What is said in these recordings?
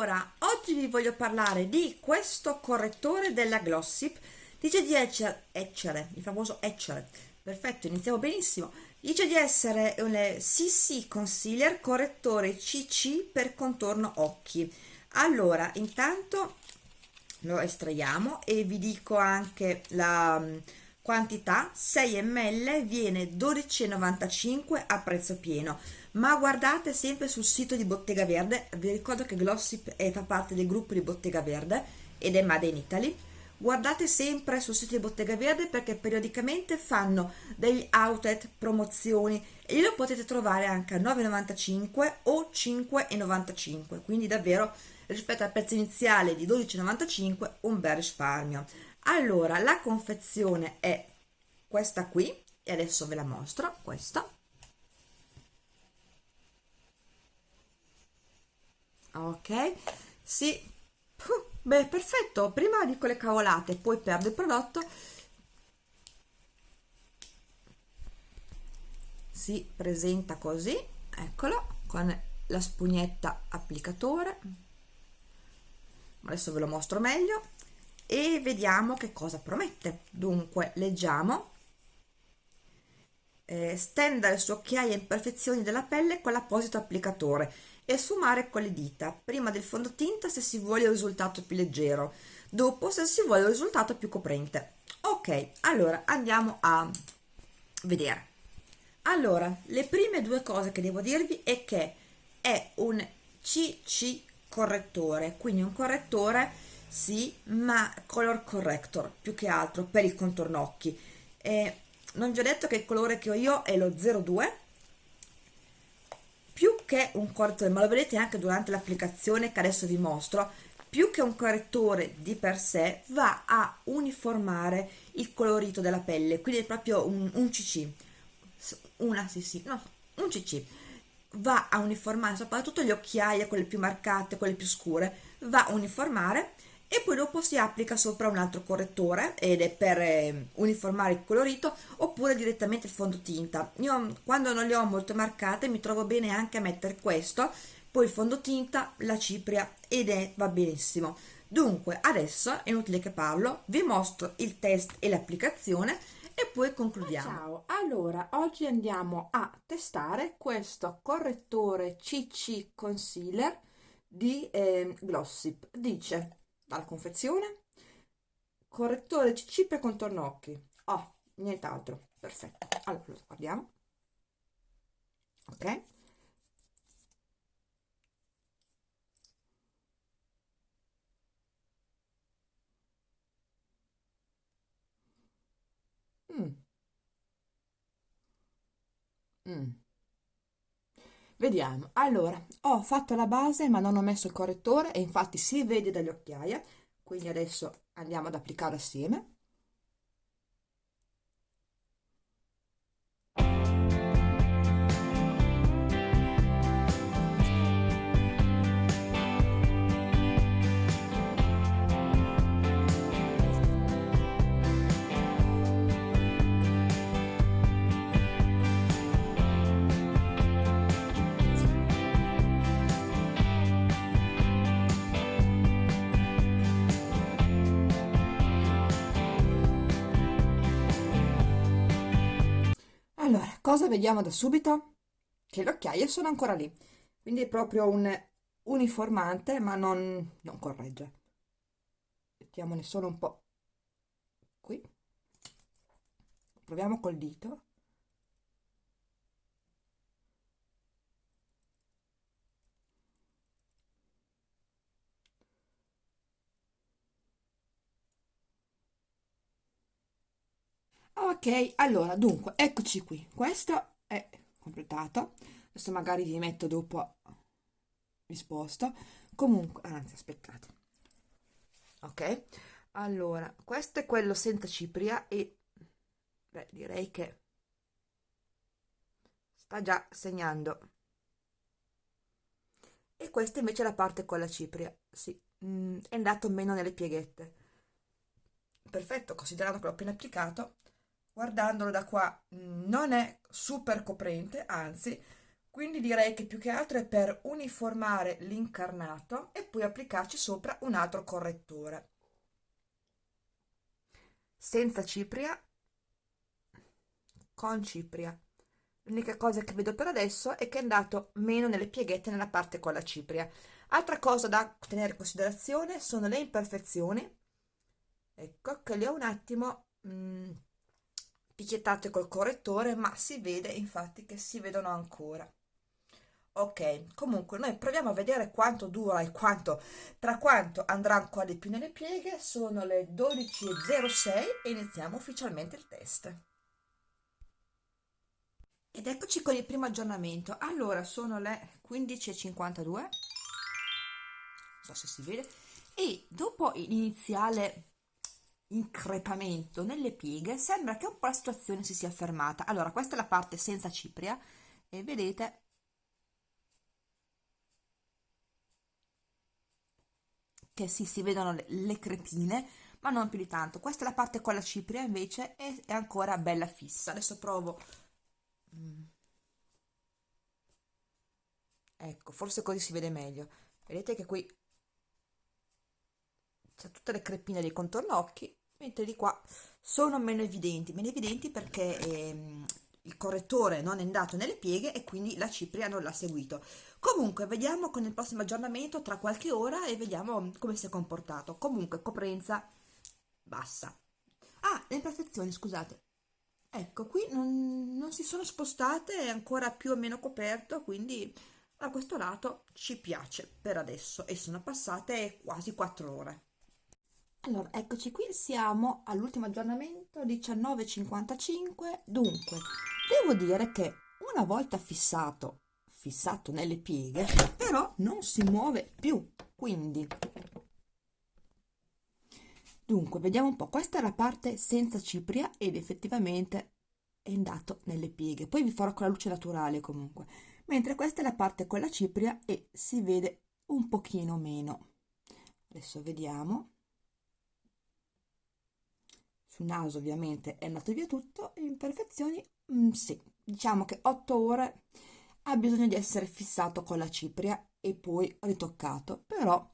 allora oggi vi voglio parlare di questo correttore della Glossip. Dice di essere, il famoso Etchere perfetto iniziamo benissimo. Dice di essere un CC Concealer correttore CC per contorno occhi. Allora intanto lo estraiamo e vi dico anche la mm, quantità 6 ml viene 12,95 a prezzo pieno. Ma guardate sempre sul sito di Bottega Verde. Vi ricordo che Glossip è, fa parte del gruppo di Bottega Verde ed è Made in Italy. Guardate sempre sul sito di Bottega Verde perché periodicamente fanno degli outlet promozioni e lo potete trovare anche a 9,95 o 5,95 quindi davvero rispetto al prezzo iniziale di 12,95 un bel risparmio allora la confezione è questa qui e adesso ve la mostro questa. Ok sì. Beh perfetto. Prima dico le cavolate poi perdo il prodotto. Si presenta così eccolo con la spugnetta applicatore. Adesso ve lo mostro meglio e vediamo che cosa promette dunque leggiamo eh, stendere su occhiaie imperfezioni della pelle con l'apposito applicatore e sfumare con le dita, prima del fondotinta se si vuole il risultato più leggero, dopo se si vuole il risultato più coprente. Ok, allora andiamo a vedere. Allora, le prime due cose che devo dirvi è che è un CC correttore, quindi un correttore sì, ma color corrector più che altro per il contorno occhi. Eh, non vi ho detto che il colore che ho io è lo 02 più che un correttore ma lo vedete anche durante l'applicazione che adesso vi mostro più che un correttore di per sé va a uniformare il colorito della pelle quindi è proprio un, un cc una sì sì no un cc va a uniformare soprattutto le occhiaie quelle più marcate quelle più scure va a uniformare e poi dopo si applica sopra un altro correttore ed è per eh, uniformare il colorito oppure direttamente il fondotinta. Io quando non le ho molto marcate mi trovo bene anche a mettere questo poi il fondotinta, la cipria ed è va benissimo. Dunque adesso è inutile che parlo vi mostro il test e l'applicazione e poi concludiamo. Ciao. Allora oggi andiamo a testare questo correttore CC Concealer di eh, Glossip. Dice dalla confezione. Correttore CC per contorno occhi oh nient'altro. Perfetto. Allora lo guardiamo. Ok. Mm. Mm. Vediamo, allora, ho fatto la base ma non ho messo il correttore e infatti si vede dalle occhiaie, quindi adesso andiamo ad applicare assieme. Cosa vediamo da subito? Che le occhiaie sono ancora lì. Quindi è proprio un uniformante ma non, non corregge. Mettiamone solo un po' qui. Proviamo col dito ok allora dunque eccoci qui. Questo è completato adesso magari vi metto dopo vi sposto. Comunque anzi aspettate. Ok allora questo è quello senza cipria e beh, direi che sta già segnando. E questa invece è la parte con la cipria. Sì, mm, è andato meno nelle pieghette. Perfetto considerando che l'ho appena applicato guardandolo da qua mm, non è super coprente anzi quindi direi che più che altro è per uniformare l'incarnato e poi applicarci sopra un altro correttore. Senza cipria? Con cipria. L'unica cosa che vedo per adesso è che è andato meno nelle pieghette nella parte con la cipria. Altra cosa da tenere in considerazione sono le imperfezioni. Ecco che le ho un attimo mh, mm, picchiettate col correttore ma si vede infatti che si vedono ancora. Ok comunque noi proviamo a vedere quanto dura e quanto tra quanto andrà ancora di più nelle pieghe. Sono le 12.06 e iniziamo ufficialmente il test. Ed eccoci con il primo aggiornamento. Allora sono le 15.52 non so se si vede. E dopo l'iniziale increpamento nelle pieghe sembra che un po' la situazione si sia fermata allora questa è la parte senza cipria e vedete che sì, si vedono le, le crepine, ma non più di tanto. Questa è la parte con la cipria, invece, è, è ancora bella fissa. Adesso provo... Mm. Ecco, forse così si vede meglio. Vedete che qui c'è tutte le crepine dei contorno occhi, mentre di qua sono meno evidenti. Meno evidenti perché ehm, il correttore non è andato nelle pieghe e quindi la cipria non l'ha seguito. Comunque vediamo con il prossimo aggiornamento tra qualche ora e vediamo come si è comportato. Comunque coprenza bassa. Ah le imperfezioni scusate. Ecco qui non, non si sono spostate è ancora più o meno coperto quindi a questo lato ci piace per adesso e sono passate quasi 4 ore allora eccoci qui siamo all'ultimo aggiornamento 19.55 dunque devo dire che una volta fissato fissato nelle pieghe però non si muove più quindi. Dunque vediamo un po' questa è la parte senza cipria ed effettivamente è andato nelle pieghe. Poi vi farò con la luce naturale comunque. Mentre questa è la parte con la cipria e si vede un pochino meno. Adesso vediamo sul naso ovviamente è andato via tutto imperfezioni mm, sì diciamo che 8 ore ha bisogno di essere fissato con la cipria e poi ritoccato però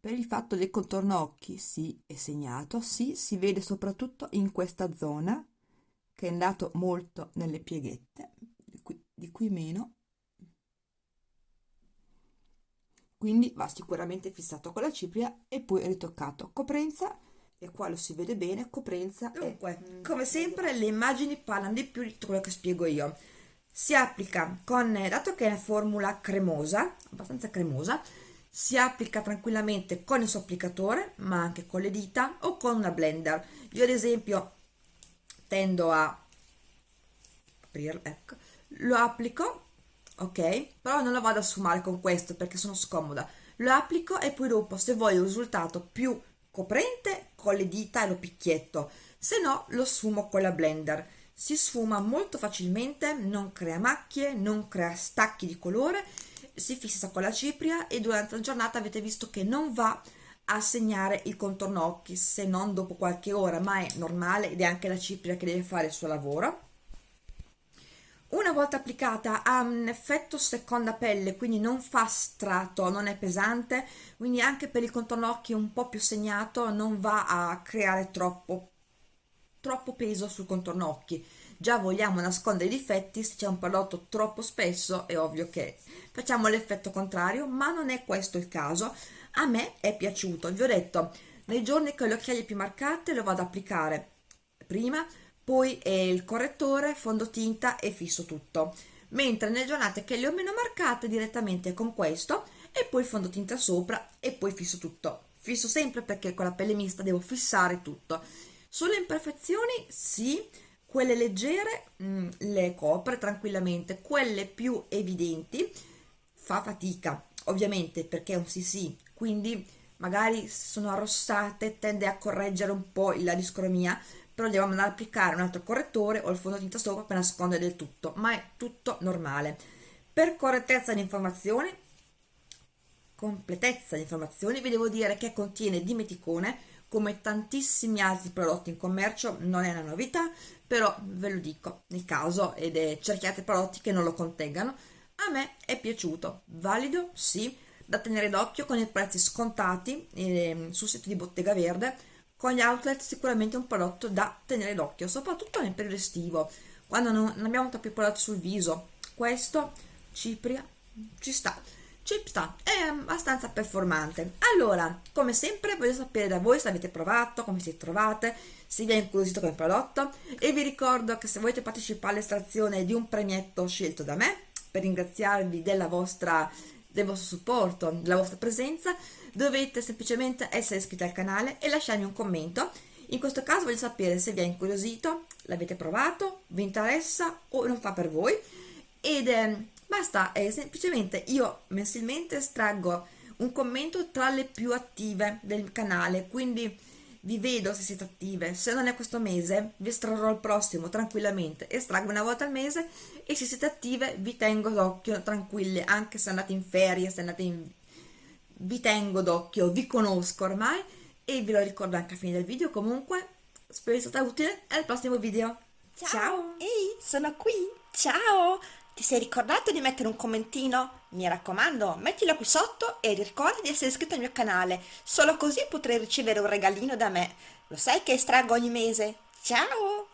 per il fatto del contorno occhi sì è segnato sì si vede soprattutto in questa zona che è andato molto nelle pieghette di qui, di qui meno. Quindi va sicuramente fissato con la cipria e poi ritoccato. Coprenza e qua lo si vede bene coprenza dunque è... come sempre le immagini parlano di più di quello che spiego io si applica con, dato che è una formula cremosa, abbastanza cremosa, si applica tranquillamente con il suo applicatore, ma anche con le dita o con una blender. Io ad esempio tendo a aprirlo, ecco, lo applico, ok? Però non lo vado a sfumare con questo perché sono scomoda. Lo applico e poi dopo, se voglio un risultato più coprente, con le dita e lo picchietto, se no lo sfumo con la blender si sfuma molto facilmente, non crea macchie, non crea stacchi di colore, si fissa con la cipria e durante la giornata avete visto che non va a segnare il contorno occhi se non dopo qualche ora, ma è normale ed è anche la cipria che deve fare il suo lavoro. Una volta applicata ha un effetto seconda pelle, quindi non fa strato, non è pesante, quindi anche per il contorno occhi un po' più segnato non va a creare troppo troppo peso sul contorno occhi. Già vogliamo nascondere i difetti se c'è un prodotto troppo spesso è ovvio che facciamo l'effetto contrario ma non è questo il caso. A me è piaciuto vi ho detto nei giorni ho le occhiaie più marcate lo vado ad applicare. Prima poi il correttore fondotinta e fisso tutto. Mentre nelle giornate che le ho meno marcate direttamente con questo e poi fondotinta sopra e poi fisso tutto. Fisso sempre perché con la pelle mista devo fissare tutto. Sulle imperfezioni sì, quelle leggere mh, mm, le copre tranquillamente, quelle più evidenti fa fatica, ovviamente perché è un CC, quindi magari sono arrossate tende a correggere un po' la discromia, però devo andare ad applicare un altro correttore o il fondotinta sopra per nascondere del tutto, ma è tutto normale. Per correttezza di informazioni, completezza di informazioni, vi devo dire che contiene dimeticone, come tantissimi altri prodotti in commercio, non è una novità, però ve lo dico nel caso ed è cerchiate prodotti che non lo contengano. A me è piaciuto, valido, sì, da tenere d'occhio con i prezzi scontati eh, sul sito di Bottega Verde, con gli outlet sicuramente un prodotto da tenere d'occhio, soprattutto nel periodo estivo, quando non abbiamo troppi prodotti sul viso. Questo, Cipria, ci sta ci sta, è abbastanza performante. Allora, come sempre voglio sapere da voi se avete provato, come siete trovate, se vi è incuriosito come prodotto e vi ricordo che se volete partecipare all'estrazione di un premietto scelto da me per ringraziarvi della vostra, del vostro supporto, della vostra presenza, dovete semplicemente essere iscritti al canale e lasciarmi un commento. In questo caso voglio sapere se vi è incuriosito, l'avete provato, vi interessa o non fa per voi ed eh, basta eh, semplicemente io mensilmente estraggo un commento tra le più attive del canale quindi vi vedo se siete attive. Se non è questo mese vi estrarrò il prossimo tranquillamente. Estraggo una volta al mese e se siete attive vi tengo d'occhio tranquille anche se andate in ferie se andate in vi tengo d'occhio vi conosco ormai e ve lo ricordo anche a fine del video. Comunque spero sia stata utile al prossimo video. Ciao, ciao. ehi sono qui. Ciao ti sei ricordato di mettere un commentino? Mi raccomando, mettilo qui sotto e ricorda di essere iscritto al mio canale, solo così potrai ricevere un regalino da me. Lo sai che estraggo ogni mese? Ciao!